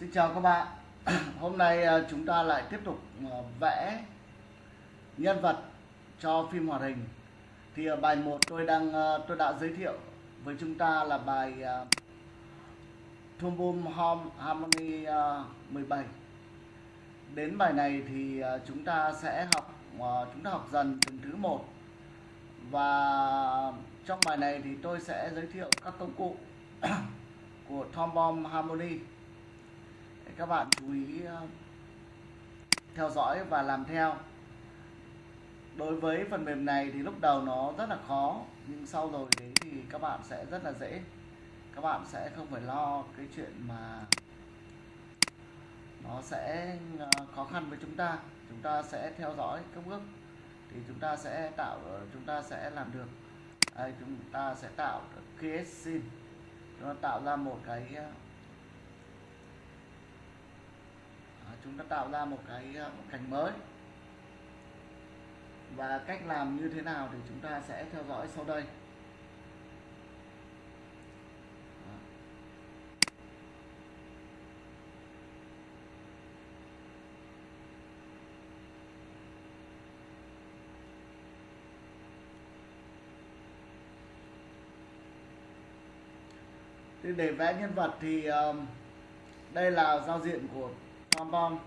Xin chào các bạn. Hôm nay à, chúng ta lại tiếp tục à, vẽ nhân vật cho phim hoạt hình. Thì ở bài 1 tôi đang tôi đã giới thiệu với chúng ta là bài Thum Boom Home Harmony 17 Đến bài này thì chúng ta sẽ học chúng ta học dần từng thứ một. Và trong bài này thì tôi sẽ giới thiệu các công cụ của Tom Bomb Harmony các bạn chú ý ờ, theo dõi và làm theo. Đối với phần mềm này thì lúc đầu nó rất là khó nhưng sau rồi đấy thì các bạn sẽ rất là dễ. Các bạn sẽ không phải lo cái chuyện mà nó sẽ ờ, khó khăn với chúng ta. Chúng ta sẽ theo dõi các bước thì chúng ta sẽ tạo ờ, chúng ta sẽ làm được. Đây, chúng ta sẽ tạo create scene nó tạo ra một cái chúng ta tạo ra một cái ờ, một cảnh mới. Và cách làm như thế nào thì chúng ta sẽ theo dõi sau đây. Để vẽ nhân vật thì ờ, đây là giao diện của bom bom.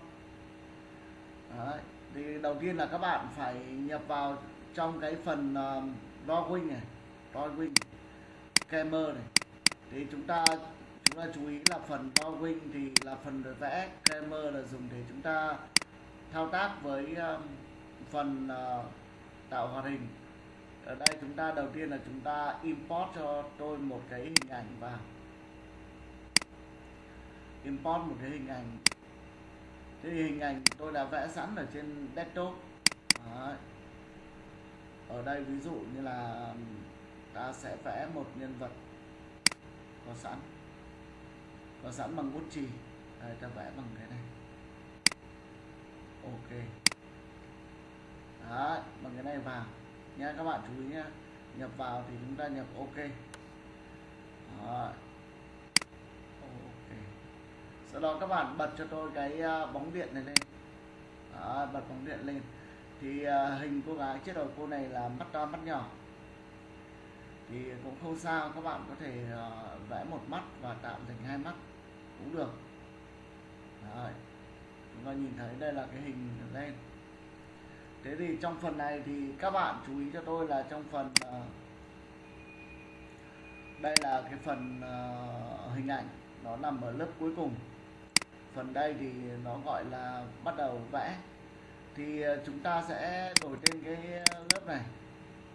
Đấy. thì đầu tiên là các bạn phải nhập vào trong cái phần uh, drawing này drawing camera này. Thì chúng ta chúng ta chú ý là phần drawing thì là phần để vẽ camera là dùng để chúng ta thao tác với uh, phần uh, tạo hoạt hình. Ở đây chúng ta đầu tiên là chúng ta import cho tôi một cái hình ảnh vào. Import một cái hình ảnh thì hình ảnh tôi đã vẽ sẵn ở trên desktop. Đấy. ở đây ví dụ như là ta sẽ vẽ một nhân vật có sẵn có sẵn bằng bút chì. Đây ta vẽ bằng cái này. Ok. Đấy, bằng cái này vào. Nha các bạn chú ý nhé nhập vào thì chúng ta nhập ok. Đấy sau đó các bạn bật cho tôi cái à, bóng điện này lên. Đó, bật bóng điện lên. Thì à, hình cô gái chiếc đầu cô này là mắt to mắt nhỏ. Thì cũng không sao các bạn có thể à, vẽ một mắt và tạo thành hai mắt cũng được. Đấy. chúng ta nhìn thấy đây là cái hình lên. Thế thì trong phần này thì các bạn chú ý cho tôi là trong phần đây là cái phần uh, hình ảnh. Nó nằm ở lớp cuối cùng phần đây thì nó gọi là bắt đầu vẽ. Thì ờ, chúng ta sẽ đổi tên cái lớp này.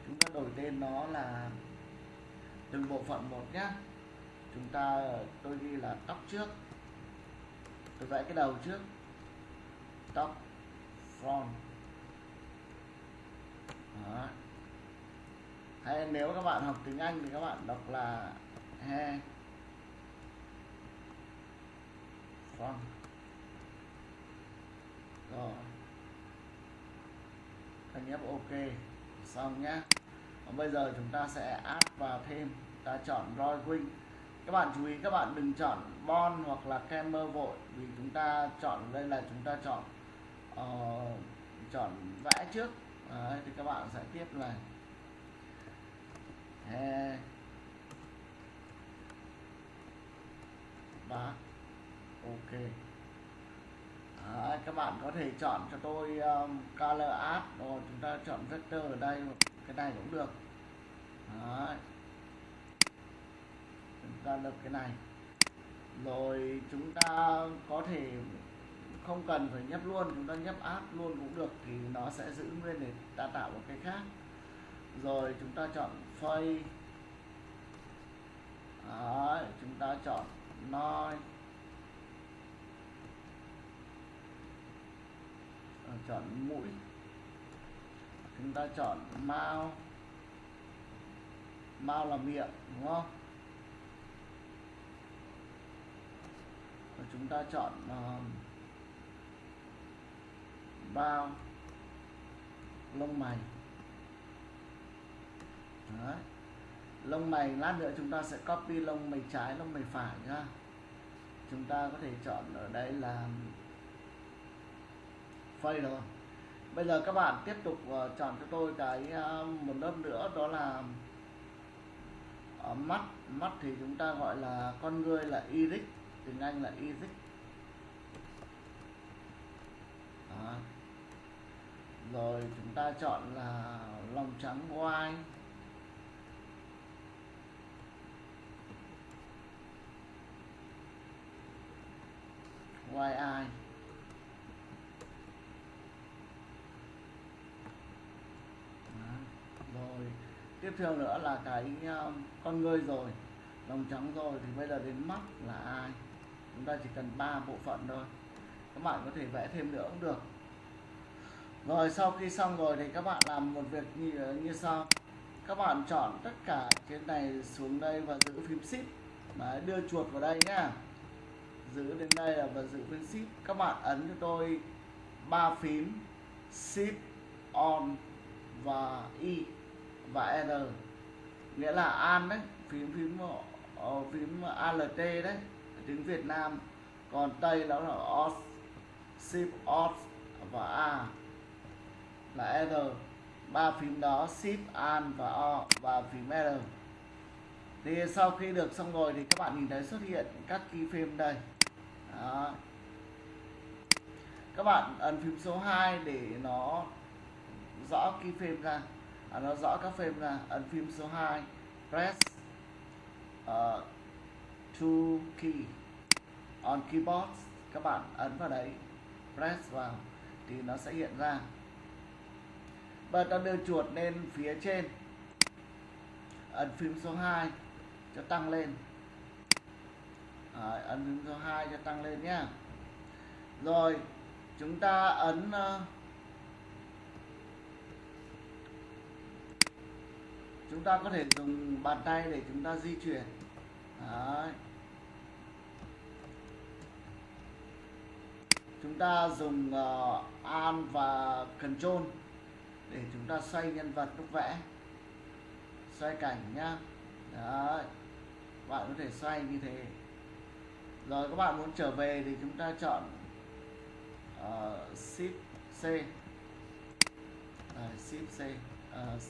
Chúng ta đổi tên nó là từng bộ phận một nhé chúng ta, tôi ghi là tóc trước. Tôi vẽ cái đầu trước. Tóc front. Đó. hay nếu các bạn học tiếng Anh thì các bạn đọc là hair vâng rồi. Ta nhấp ok. Xong nhé Còn bây giờ chúng ta sẽ add vào thêm. Ta chọn roi Wing các bạn chú ý các bạn đừng chọn bon hoặc là camera vội. Vì chúng ta chọn đây là chúng ta chọn uh, chọn vẽ trước. Đấy, thì các bạn sẽ tiếp là he và ok. Đấy, các bạn có thể chọn cho tôi um, color art. Rồi chúng ta chọn vector ở đây cái này cũng được. Đấy. chúng ta được cái này. Rồi chúng ta có thể không cần phải nhấp luôn chúng ta nhấp art luôn cũng được thì nó sẽ giữ nguyên để ta tạo một cái khác. Rồi chúng ta chọn phây. Đấy, chúng ta chọn noise. Ờ, chọn mũi. Chúng ta chọn mao. Mao là miệng đúng không? Và chúng ta chọn uh, bao. Lông mày. Đấy. lông mày lát nữa chúng ta sẽ copy lông mày trái lông mày phải nhá. Chúng ta có thể chọn ở đây là phây rồi. Bây giờ các bạn tiếp tục ờ, chọn cho tôi cái ờ, một lớp nữa, đó là ở mắt. Mắt thì chúng ta gọi là con người là iris tiếng anh là iris Đó. rồi chúng ta chọn là lòng trắng white white eye rồi tiếp theo nữa là cái um, con người rồi lòng trắng rồi thì bây giờ đến mắt là ai? Chúng ta chỉ cần ba bộ phận thôi. Các bạn có thể vẽ thêm nữa cũng được. Rồi sau khi xong rồi thì các bạn làm một việc như như sau. Các bạn chọn tất cả trên này xuống đây và giữ phím shift Đấy, đưa chuột vào đây nhá. Giữ đến đây là và giữ phím shift các bạn ấn cho tôi ba phím shift on và y và r nghĩa là an đấy, phím phím ờ, ờ, phím alt đấy, tiếng việt nam. Còn tây đó là os shift os và a. Là r ba phím đó shift an và o, và phím r thì sau khi được xong rồi thì các bạn nhìn thấy xuất hiện các keyframe đây. Đó. các bạn ấn phím số 2 để nó rõ keyframe ra à, nó rõ các phim là à, ấn phím số 2 press ờ, uh, to key on keyboard. Các bạn ấn vào đấy press vào thì nó sẽ hiện ra. Và ta đưa chuột lên phía trên. Ấn phím số 2 cho tăng lên. À, ấn phím số 2 cho tăng lên nhé rồi chúng ta ấn uh, chúng ta có thể dùng bàn tay để chúng ta di chuyển. Đấy. chúng ta dùng ờ, uh, Alt và Control để chúng ta xoay nhân vật lúc vẽ. Xoay cảnh nhá. Đấy. bạn có thể xoay như thế. Rồi các bạn muốn trở về thì chúng ta chọn uh, Shift C. Đấy, Shift C uh,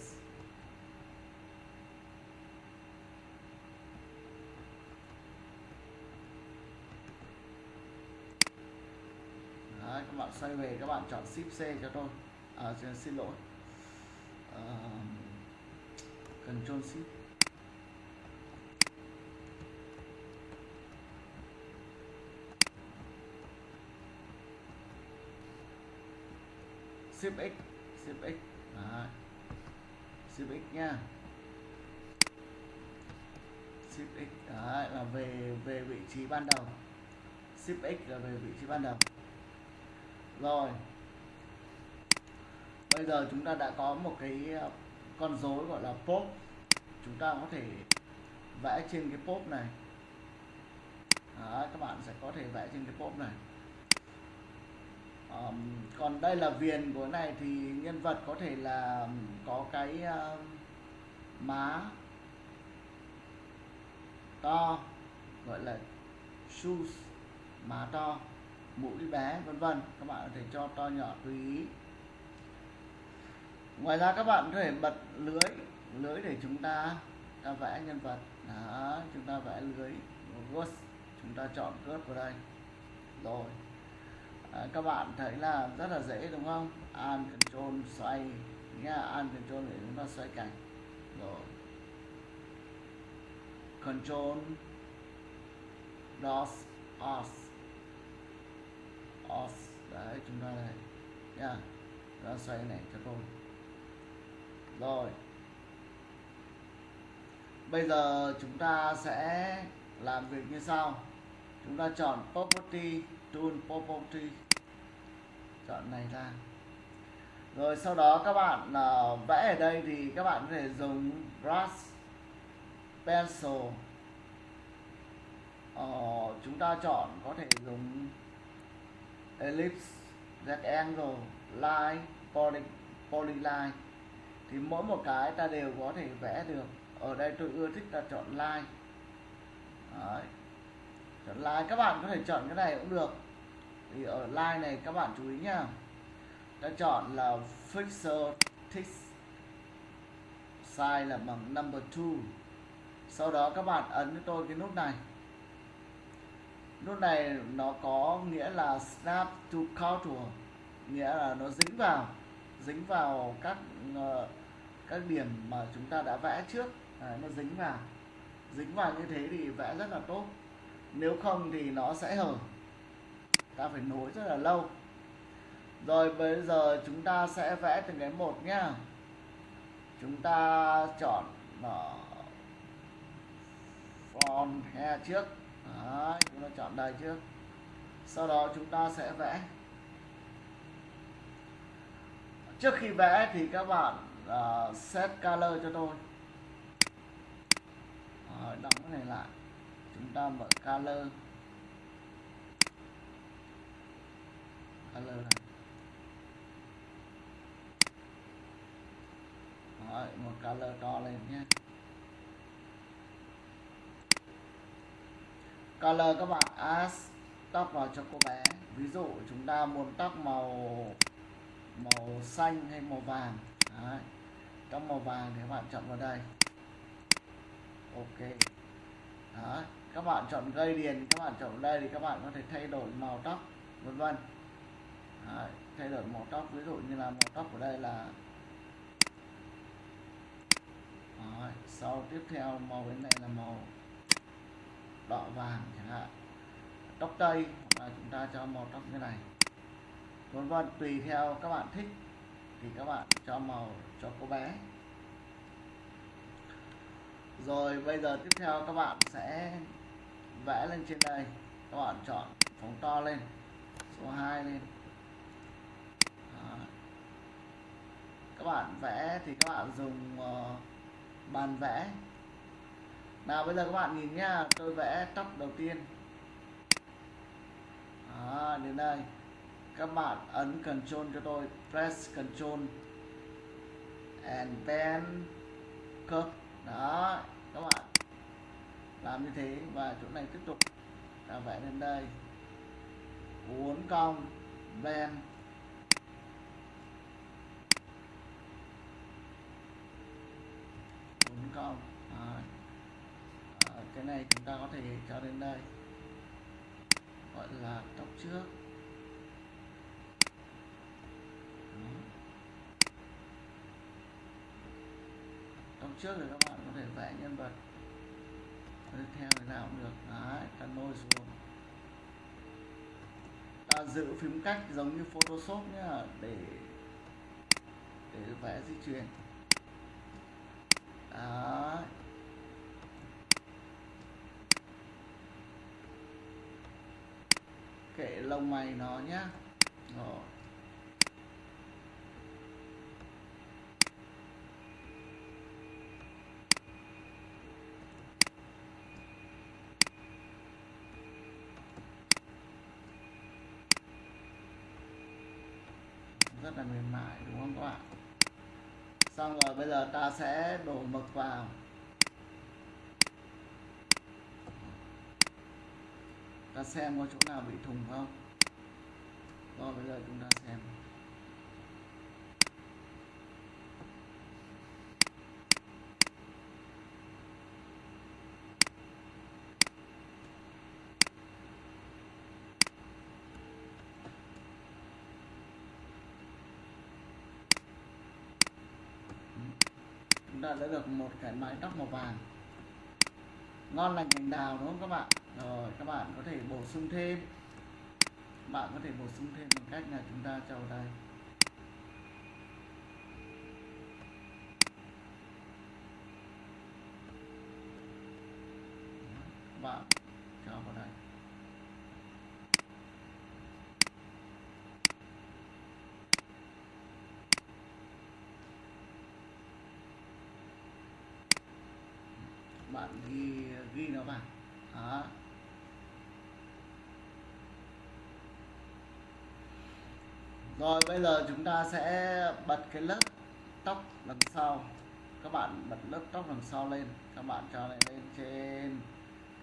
Đấy, các bạn xoay về các bạn chọn Shift C cho tôi. À, xin lỗi. À, Control Shift. Shift X Shift X. Đấy. Shift X nha. Shift X Đấy, là về về vị trí ban đầu. Shift X là về vị trí ban đầu rồi. Bây giờ chúng ta đã có một cái ờ, con rối gọi là pop. Chúng ta có thể vẽ trên cái pop này. Đó, các bạn sẽ có thể vẽ trên cái pop này. Um, còn đây là viền của này thì nhân vật có thể là có cái uh, má to gọi là shoes má to mũi bé vân vân. Các bạn có thể cho to nhỏ tùy ý ngoài ra các bạn có thể bật lưới lưới để chúng ta ta vẽ nhân vật. Đó chúng ta vẽ lưới ghost chúng ta chọn cướp vào đây. Rồi. À, các bạn thấy là rất là dễ đúng không? An control xoay. Nha an control để chúng ta xoay cảnh. Rồi. Control dos os off. Đấy chúng ta này. Nha. Nó xoay này cho tôi rồi. Bây giờ chúng ta sẽ làm việc như sau. Chúng ta chọn property tool property. Chọn này ra. Rồi sau đó các bạn uh, vẽ ở đây thì các bạn có thể dùng brush pencil. Uh, chúng ta chọn có thể dùng ellipse rectangle line poly, polyline. Thì mỗi một cái ta đều có thể vẽ được. Ở đây tôi ưa thích là chọn line. Đấy. chọn line các bạn có thể chọn cái này cũng được. Thì ở line này các bạn chú ý nhá. Ta chọn là fixer text size là bằng number 2 sau đó các bạn ấn cho tôi cái nút này nút này nó có nghĩa là snap to contour nghĩa là nó dính vào dính vào các uh, các điểm mà chúng ta đã vẽ trước. Đấy, nó dính vào. Dính vào như thế thì vẽ rất là tốt. Nếu không thì nó sẽ hở. Ta phải nối rất là lâu. Rồi bây giờ chúng ta sẽ vẽ từng cái một nhá. Chúng ta chọn ờ, ở front he trước. Đấy, chúng ta chọn đây trước. Sau đó chúng ta sẽ vẽ. Trước khi vẽ thì các bạn uh, set color cho tôi. Rồi, đóng cái này lại. Chúng ta mở color. Color này. Rồi, một color to lên nhé. Color các bạn. Add tóc vào cho cô bé. Ví dụ chúng ta muốn tóc màu màu xanh hay màu vàng. Đấy. tóc màu vàng thì các bạn chọn vào đây. Ok. Đấy. các bạn chọn gây điền các bạn chọn vào đây thì các bạn có thể thay đổi màu tóc, vân vân. Thay đổi màu tóc. Ví dụ như là màu tóc của đây là Đấy. sau tiếp theo màu bên này là màu đỏ vàng chẳng hạn. Tóc tây hoặc là chúng ta cho màu tóc như này. Vân vân tùy theo các bạn thích thì các bạn cho màu cho cô bé. Rồi bây giờ tiếp theo các bạn sẽ vẽ lên trên đây. Các bạn chọn phóng to lên số 2 lên. À. các bạn vẽ thì các bạn dùng uh, bàn vẽ nào bây giờ các bạn nhìn nhá tôi vẽ tóc đầu tiên. À, đến đây. Các bạn ấn Ctrl cho tôi press Ctrl and then curve đó các bạn làm như thế và chỗ này tiếp tục. Ta vẽ lên đây. Uốn cong bend, uốn cong đó. Cái này chúng ta có thể cho đến đây, gọi là tóc trước. Tóc trước thì các bạn có thể vẽ nhân vật tiếp theo thế nào cũng được. Đấy, ta nôi xuống. Ta giữ phím cách giống như photoshop nhá, để để vẽ di chuyển. Đấy. Kệ lông mày nó nhá. Rồi. Rất là mềm mại, đúng không các bạn? Xong rồi, bây giờ ta sẽ đổ mực vào. Ta xem có chỗ nào bị thùng không? Rồi bây giờ chúng ta xem. Chúng ta đã được một cái mái tóc màu vàng. Ngon lành cành đào đúng không các bạn? Các bạn có thể bổ sung thêm. Bạn có thể bổ sung thêm bằng cách là chúng ta cho đây bạn cho vào đây bạn ghi ghi nó vào. Đó. Rồi, bây giờ chúng ta sẽ bật cái lớp tóc đằng sau. Các bạn bật lớp tóc đằng sau lên. Các bạn cho này lên trên.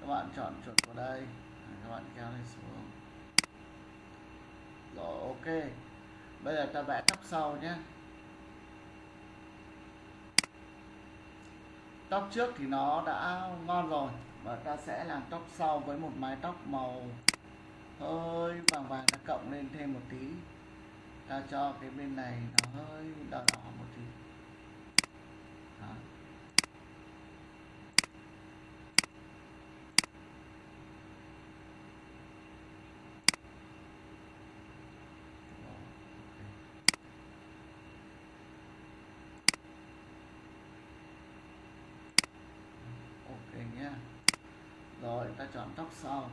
Các bạn chọn chuột vào đây. Các bạn kéo lên xuống. Rồi, ok. Bây giờ ta vẽ tóc sau nhé. Tóc trước thì nó đã ngon rồi, và ta sẽ làm tóc sau với một mái tóc màu hơi vàng vàng ta cộng lên thêm một tí ta cho cái bên này nó hơi đỏ đỏ một tí Đó. Rồi, ok. ok nhé rồi ta chọn tóc sau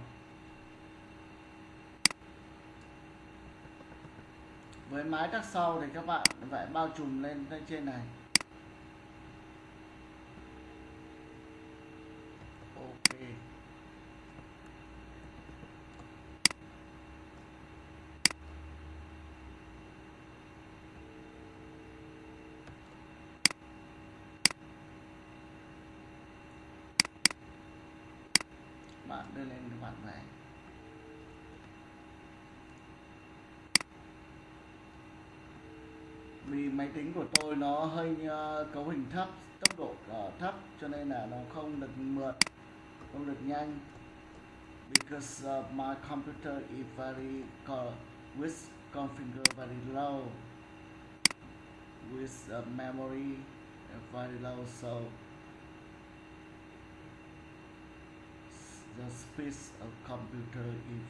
với mái tắc sau thì các bạn phải bao trùm lên trên này ok bạn đưa lên các bạn vẽ vì máy tính của tôi nó hơi ờ, cấu hình thấp tốc độ uh, thấp cho nên là nó không được mượt không được nhanh. Because uh, my computer is very co- with configure very low with uh, memory very low so the speed of computer is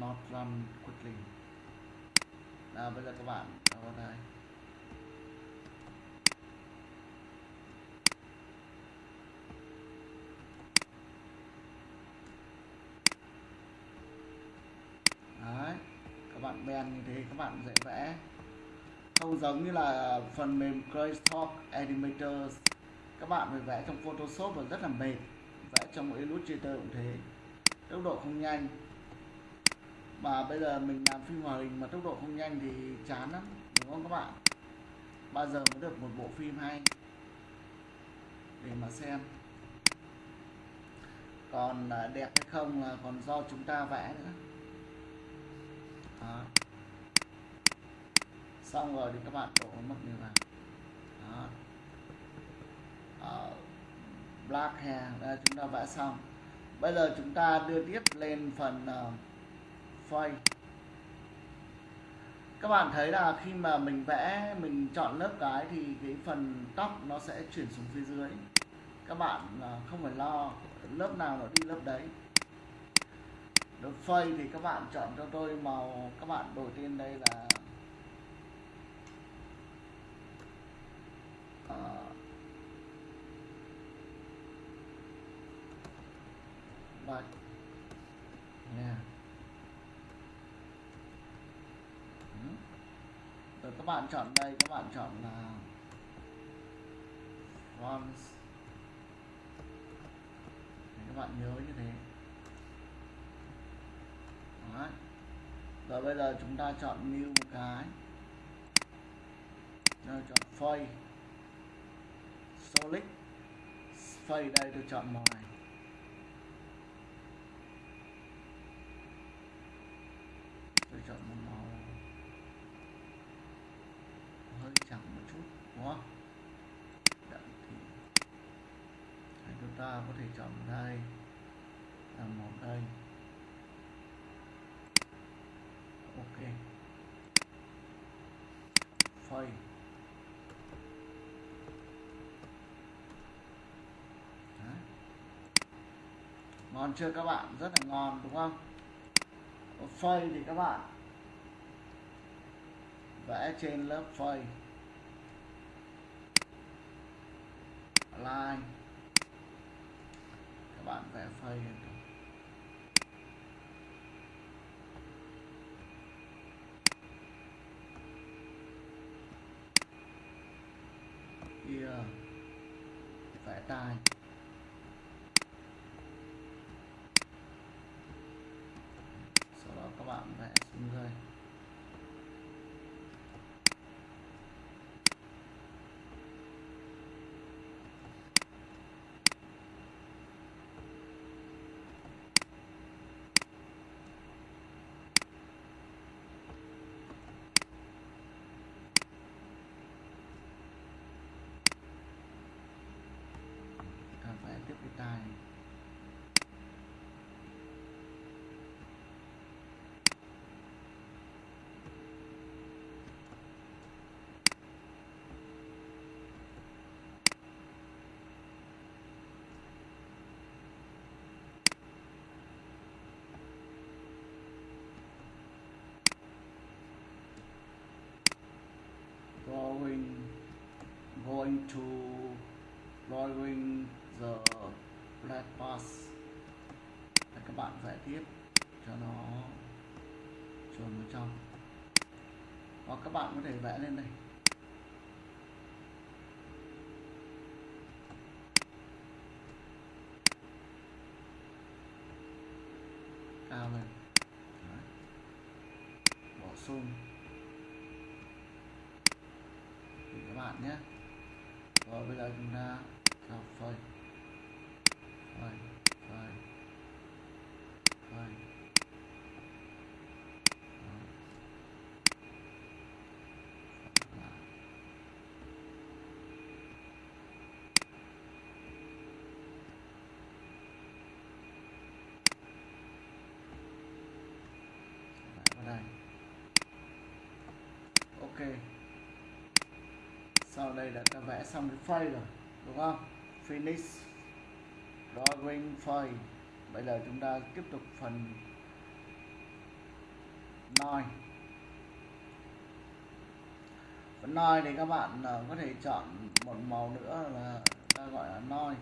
not run quickly nào bây giờ các bạn vào đây đấy, các bạn bèn như thế, các bạn dễ vẽ. Không giống như là phần mềm Crazytalk Animator các bạn phải vẽ trong Photoshop và rất là mệt. Vẽ trong Illustrator cũng thế. Tốc độ không nhanh mà bây giờ mình làm phim hòa hình mà tốc độ không nhanh thì chán lắm đúng không các bạn? Bao giờ mới được một bộ phim hay? Để mà xem. Còn à, đẹp hay không là còn do chúng ta vẽ nữa. Đó. xong rồi thì các bạn đổ mất này vào đó. Đó. black hair đây chúng ta vẽ xong. Bây giờ chúng ta đưa tiếp lên phần uh, phơi các bạn thấy là khi mà mình vẽ, mình chọn lớp cái thì cái phần tóc nó sẽ chuyển xuống phía dưới. Các bạn à, không phải lo, lớp nào nó đi lớp đấy. Lớp phay thì các bạn chọn cho tôi màu, các bạn đầu tiên đây là à, bạch yeah. Rồi các bạn chọn đây, các bạn chọn là fonts các bạn nhớ như thế. Đấy. rồi bây giờ chúng ta chọn new một cái. Rồi chọn phơi solid. Phơi đây tôi chọn màu này. Tôi chọn màu hơi trắng một chút đúng không? Đậm thì Đấy, chúng ta có thể chọn đây là một đây. Ok. Phơi ngon chưa các bạn? Rất là ngon đúng không? Phơi thì các bạn vẽ trên lớp phơi line các bạn vẽ phơi lên vẽ tai. Sau đó các bạn vẽ xuống going to drawing the black pass Để các bạn vẽ tiếp cho nó chuồn vào trong. Hoặc các bạn có thể vẽ lên đây. Cao lên. Đấy. bổ sung thì các bạn nhé rồi bây giờ chúng ta cho phơi phơi phơi phơi Đó. Đây ok sau đây đã ta vẽ xong cái phây rồi đúng không? Finish drawing phây. Bây giờ chúng ta tiếp tục phần noi phần noi thì các bạn à, có thể chọn một màu nữa là ta gọi là noi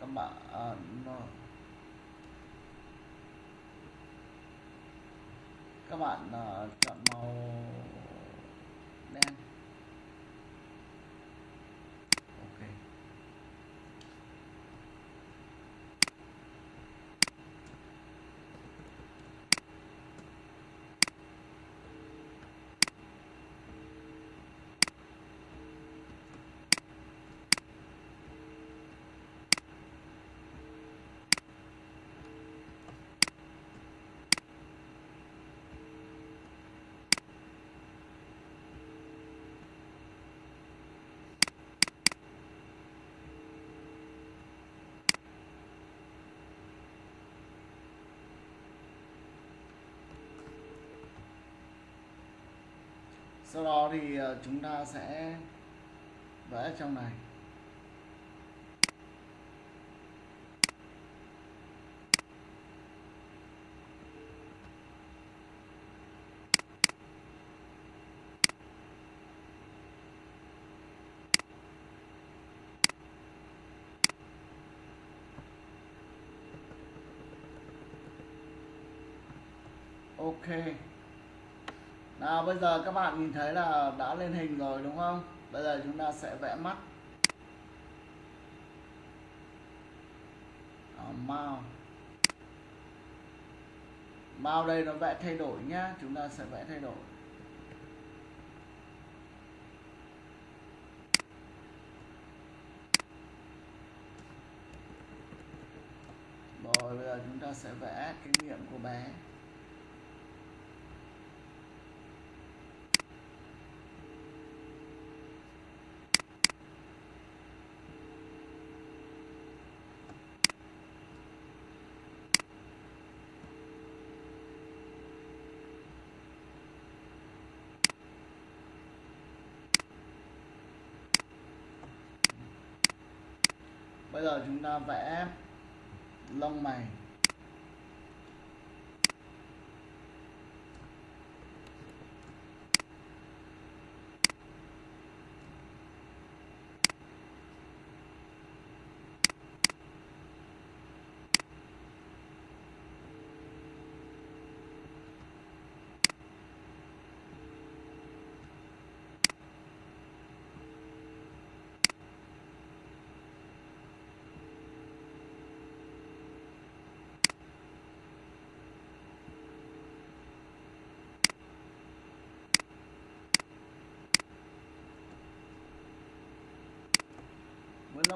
các bạn uh, nó, các bạn uh, chọn màu đen ok sau đó thì ờ, chúng ta sẽ vẽ trong này. Ok à, bây giờ các bạn nhìn thấy là đã lên hình rồi đúng không? Bây giờ chúng ta sẽ vẽ mắt. Đó, mao. Mao đây nó vẽ thay đổi nhá chúng ta sẽ vẽ thay đổi. Rồi bây giờ chúng ta sẽ vẽ kinh nghiệm của bé. Bây giờ chúng ta vẽ lông mày.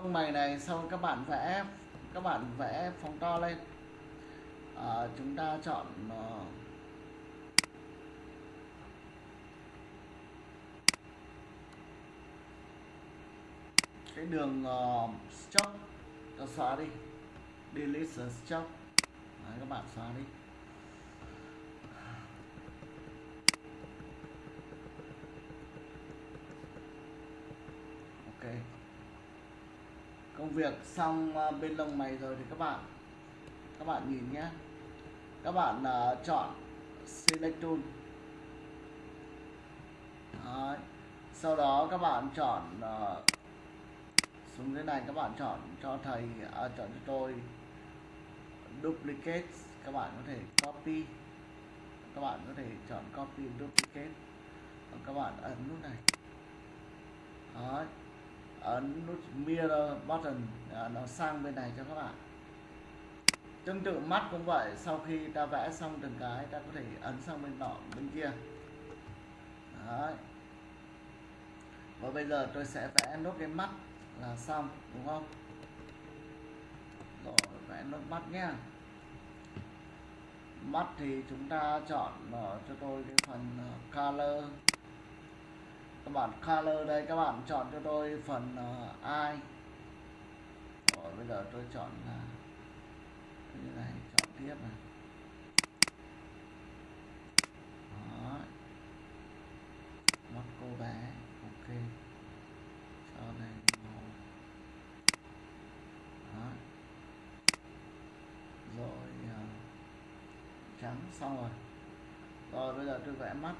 Với lông mày này sau các bạn vẽ các bạn vẽ phóng to lên. À, chúng ta chọn uh, cái đường ờ, uh, stroke ta xóa đi. Delete the stroke Đấy, các bạn xóa đi ok công việc xong ờ, bên lông mày rồi thì các bạn các bạn nhìn nhé các bạn uh, chọn select tool Đấy. sau đó các bạn chọn uh, xuống dưới này các bạn chọn cho thầy à, chọn cho tôi duplicate các bạn có thể copy. Các bạn có thể chọn copy duplicate các bạn ấn nút này. Đấy ấn nút mirror button à, nó sang bên này cho các bạn. Tương tự mắt cũng vậy, sau khi ta vẽ xong từng cái, ta có thể ấn sang bên nọ, bên kia. Đấy. và bây giờ tôi sẽ vẽ nốt cái mắt là xong, đúng không? Rồi, vẽ nốt mắt nhé mắt thì chúng ta chọn ờ, cho tôi cái phần ờ, color các bạn color đây các bạn chọn cho tôi phần uh, rồi bây giờ tôi chọn ờ, là như này chọn tiếp này. Đó. mắt cô bé. Ok. Cho này màu Đó. rồi uh, trắng xong rồi. Rồi bây giờ tôi vẽ mắt.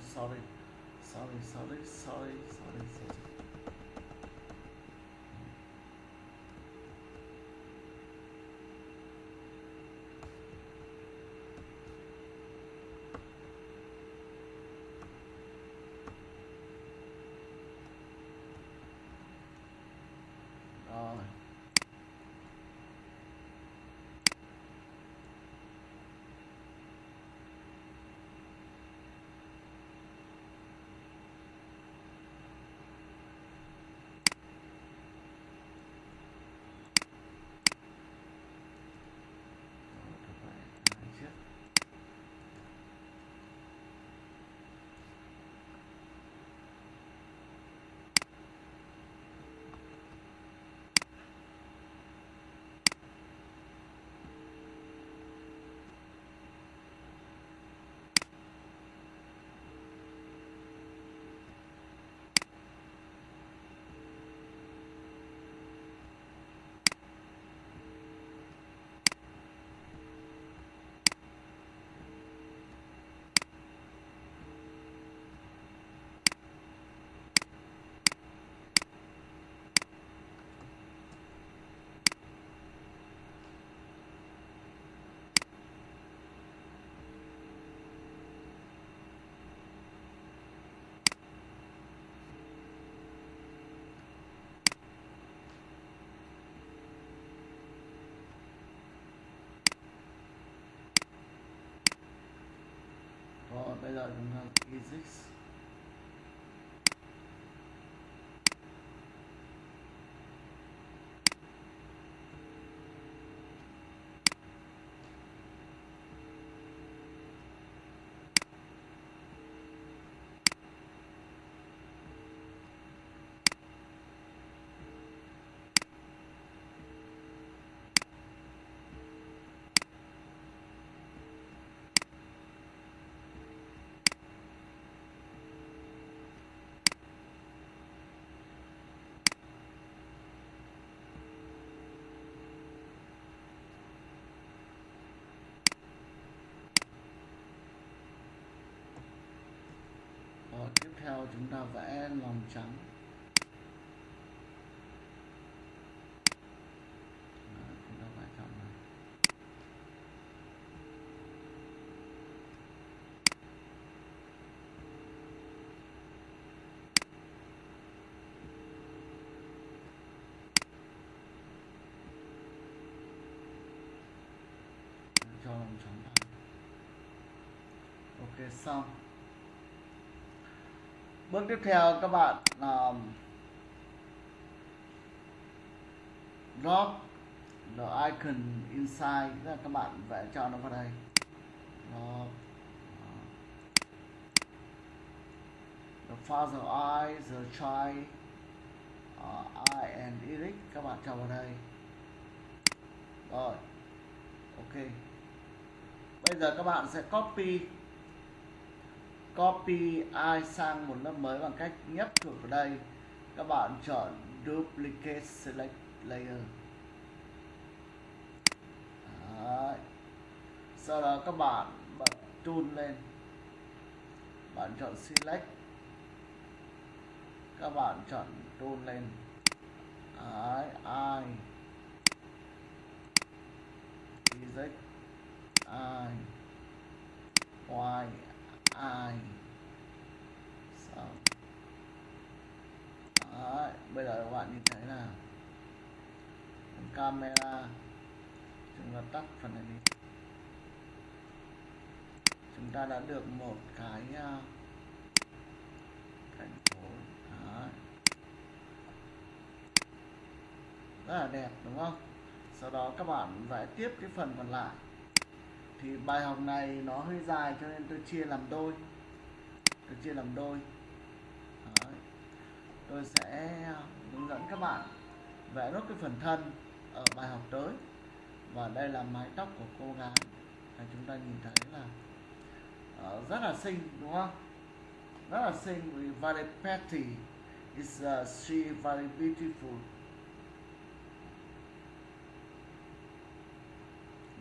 Sorry, sorry, sorry, sorry, sorry, sorry. Physics theo chúng ta vẽ lòng trắng. Chúng ta chọn cho lòng trắng ok xong bước tiếp theo các bạn um, drop the icon inside. Tức là các bạn vẽ cho nó vào đây. Drop uh, the father I the child uh, I and Eric. Các bạn cho vào đây. Rồi ok. Bây giờ các bạn sẽ copy copy ai sang một lớp mới bằng cách nhấp chuột vào đây. Các bạn chọn duplicate select layer. Đấy. sau đó các bạn bật tool lên. Bạn chọn select. Các bạn chọn tool lên. Đấy, ai z i. Y ai, xong. Đấy, bây giờ các bạn nhìn thấy là camera chúng ta tắt phần này đi. Chúng ta đã được một cái uh, thành phố Đấy. rất là đẹp đúng không? Sau đó các bạn vẽ tiếp cái phần còn lại thì bài học này nó hơi dài cho nên tôi chia làm đôi. Tôi chia làm đôi. Đấy. tôi sẽ ờ, hướng dẫn các bạn vẽ nốt cái phần thân ở bài học tới. Và đây là mái tóc của cô gái. Và chúng ta nhìn thấy là uh, rất là xinh đúng không? Rất là xinh very pretty is uh, she very beautiful.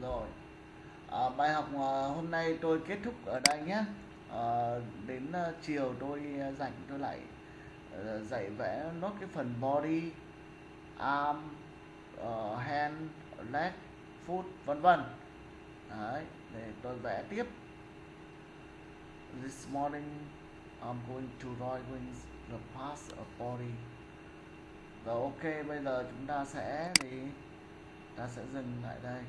Rồi à, bài học ờ, hôm nay tôi kết thúc ở đây nhé. À, đến chiều tôi rảnh tôi lại dạy vẽ nốt cái phần body arm uh, hand leg foot vân vân. Đấy để tôi vẽ tiếp. This morning I'm going to drawing the past of body. Rồi ok bây giờ chúng ta sẽ thì ta sẽ dừng lại đây.